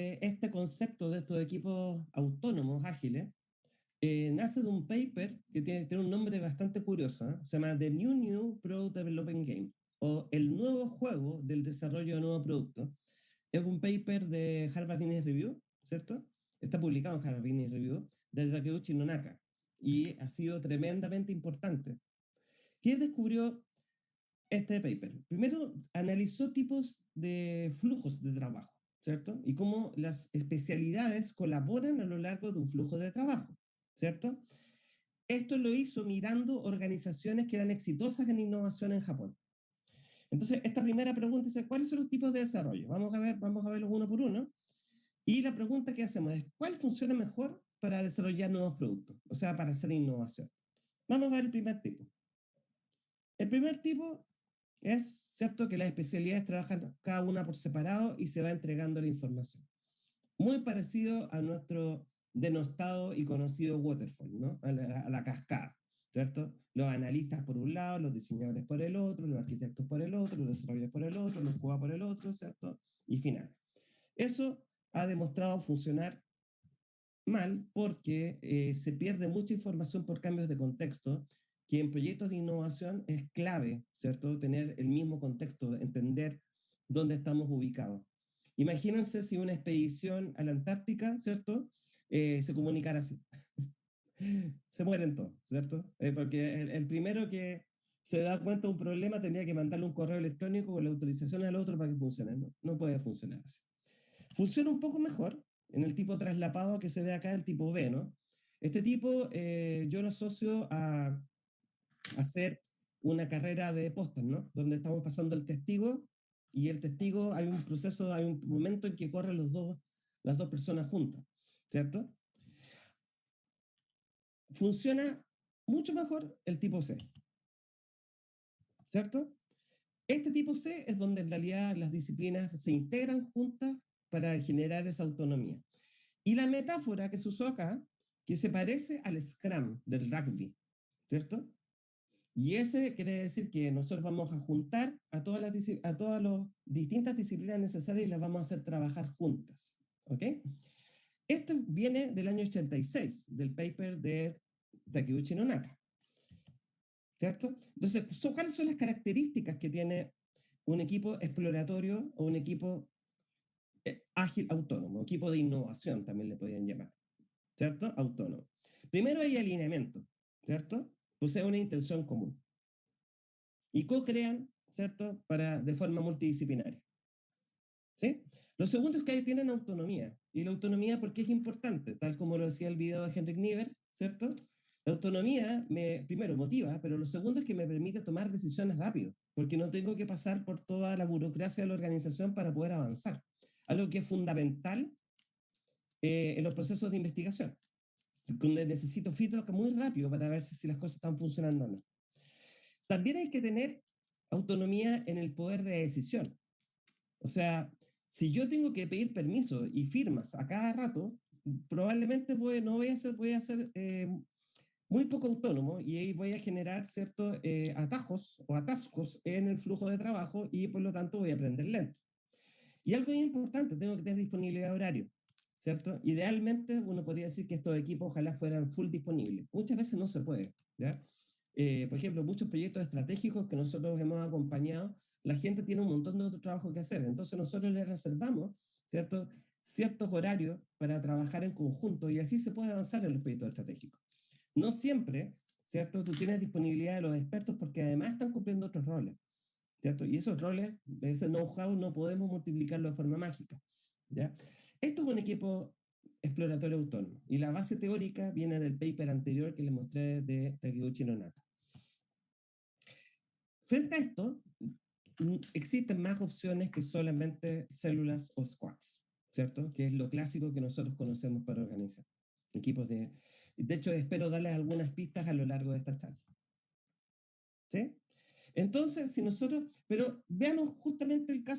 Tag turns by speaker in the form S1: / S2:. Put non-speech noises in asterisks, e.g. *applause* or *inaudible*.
S1: de este concepto de estos equipos autónomos ágiles eh, nace de un paper que tiene, tiene un nombre bastante curioso, ¿eh? se llama The New New Product Development Game, o el nuevo juego del desarrollo de nuevos productos. Es un paper de Harvard Business Review, ¿cierto? Está publicado en Harvard Business Review, de Takeuchi Nonaka, y ha sido tremendamente importante. ¿Qué descubrió este paper? Primero, analizó tipos de flujos de trabajo, ¿cierto? Y cómo las especialidades colaboran a lo largo de un flujo de trabajo. ¿cierto? Esto lo hizo mirando organizaciones que eran exitosas en innovación en Japón. Entonces, esta primera pregunta es, ¿cuáles son los tipos de desarrollo? Vamos a, ver, vamos a verlos uno por uno. Y la pregunta que hacemos es, ¿cuál funciona mejor para desarrollar nuevos productos? O sea, para hacer innovación. Vamos a ver el primer tipo. El primer tipo es, ¿cierto?, que las especialidades trabajan cada una por separado y se va entregando la información. Muy parecido a nuestro denostado y conocido waterfall, ¿no? a, la, cascada, ¿cierto? Los analistas por un lado, los diseñadores por el otro, los arquitectos por el otro, los desarrolladores por el otro, los QA por el otro, ¿cierto? Y final. Eso ha demostrado funcionar mal porque eh, se pierde mucha información por cambios de contexto, que en proyectos de innovación es clave, ¿cierto? Tener el mismo contexto, entender dónde estamos ubicados. Imagínense si una expedición a la Antártica, ¿cierto? Eh, se comunicar así. *laughs* se mueren todos, ¿cierto? Eh, porque el, primero que se da cuenta de un problema tendría que mandarle un correo electrónico con la autorización al otro para que funcione. No, no puede funcionar así. Funciona un poco mejor en el tipo traslapado que se ve acá, el tipo B, ¿no? Este tipo eh, yo lo asocio a hacer una carrera de postas, ¿no? Donde estamos pasando el testigo y el testigo, hay un proceso, hay un momento en que corren los dos, las dos personas juntas. ¿cierto? Funciona mucho mejor el tipo C, ¿cierto? Este tipo C es donde en realidad las disciplinas se integran juntas para generar esa autonomía. Y la metáfora que se usó acá, que se parece al Scrum del rugby, ¿cierto? Y ese quiere decir que nosotros vamos a juntar a todas las, a todas las distintas disciplinas necesarias y las vamos a hacer trabajar juntas, ¿ok? Este viene del año 86, del paper de Takeuchi Nonaka. ¿Cierto? Entonces, ¿cuáles son las características que tiene un equipo exploratorio o un equipo eh, ágil autónomo, equipo de innovación también le podrían llamar, ¿cierto? Autónomo. Primero hay alineamiento, ¿cierto? Posee una intención común. Y co-crean, ¿cierto? Para, de forma multidisciplinaria. ¿Sí? Lo segundo es que tienen autonomía. Y la autonomía, ¿por qué es importante? Tal como lo decía el video de Henrik Niever, ¿cierto? La autonomía me, primero, motiva, pero lo segundo es que me permite tomar decisiones rápido, porque no tengo que pasar por toda la burocracia de la organización para poder avanzar. Algo que es fundamental eh, en los procesos de investigación. Necesito feedback muy rápido para ver si, las cosas están funcionando o no. También hay que tener autonomía en el poder de decisión. O sea, si yo tengo que pedir permiso y firmas a cada rato, probablemente no voy a ser, voy a ser eh, muy poco autónomo y ahí voy a generar ciertos eh, atajos o atascos en el flujo de trabajo y por lo tanto voy a aprender lento. Y algo importante, tengo que tener disponibilidad de horario, ¿cierto? Idealmente uno podría decir que estos equipos ojalá fueran full disponibles. Muchas veces no se puede, ¿ya? Eh, por ejemplo, muchos proyectos estratégicos que nosotros hemos acompañado la gente tiene un montón de otro trabajo que hacer. Entonces nosotros le reservamos ¿cierto? ciertos horarios para trabajar en conjunto y así se puede avanzar en los proyectos estratégicos. No siempre, ¿cierto? Tú tienes disponibilidad de los expertos porque además están cumpliendo otros roles, ¿cierto? Y esos roles, ese know-how no podemos multiplicarlo de forma mágica, ¿ya? Esto es un equipo exploratorio autónomo y la base teórica viene del paper anterior que les mostré de Takeuchi Nonaka. Frente a esto, existen más opciones que solamente células o squads, ¿cierto? Que es lo clásico que nosotros conocemos para organizar equipos de... De hecho, espero darles algunas pistas a lo largo de esta charla. ¿Sí? Entonces, si nosotros... Pero veamos justamente el caso